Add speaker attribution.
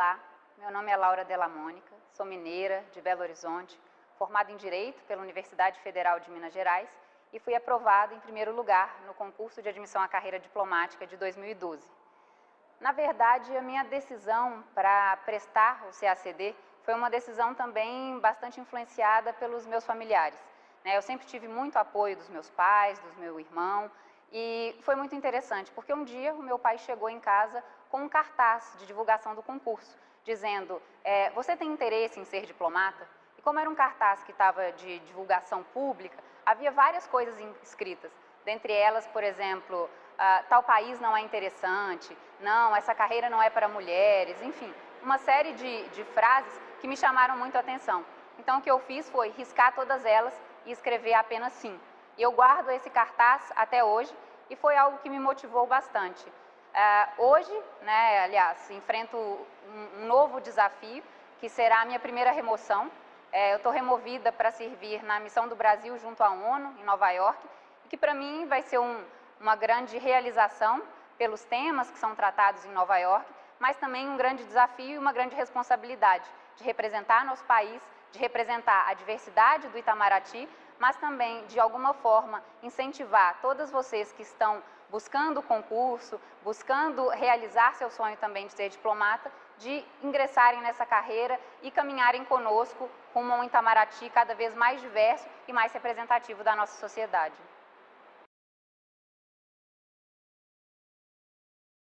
Speaker 1: Olá, meu nome é Laura Della Mônica, sou mineira de Belo Horizonte, formada em Direito pela Universidade Federal de Minas Gerais e fui aprovada em primeiro lugar no concurso de admissão à carreira diplomática de 2012. Na verdade, a minha decisão para prestar o CACD foi uma decisão também bastante influenciada pelos meus familiares. Né? Eu sempre tive muito apoio dos meus pais, do meu irmão, e foi muito interessante, porque um dia o meu pai chegou em casa com um cartaz de divulgação do concurso, dizendo, é, você tem interesse em ser diplomata? E como era um cartaz que estava de divulgação pública, havia várias coisas escritas, dentre elas, por exemplo, ah, tal país não é interessante, não, essa carreira não é para mulheres, enfim, uma série de, de frases que me chamaram muito a atenção. Então, o que eu fiz foi riscar todas elas e escrever apenas sim. E eu guardo esse cartaz até hoje e foi algo que me motivou bastante. Uh, hoje, né, aliás, enfrento um, novo desafio, que será a minha primeira remoção. Uh, eu estou removida para servir na missão do Brasil junto à ONU, em Nova York, e que para mim vai ser um, uma grande realização pelos temas que são tratados em Nova York, mas também um grande desafio e uma grande responsabilidade de representar nosso país, de representar a diversidade do Itamaraty, mas também, de alguma forma, incentivar todas vocês que estão buscando o concurso, buscando realizar seu sonho também de ser diplomata, de ingressarem nessa carreira e caminharem conosco rumo a um Itamaraty cada vez mais diverso e mais representativo da nossa sociedade.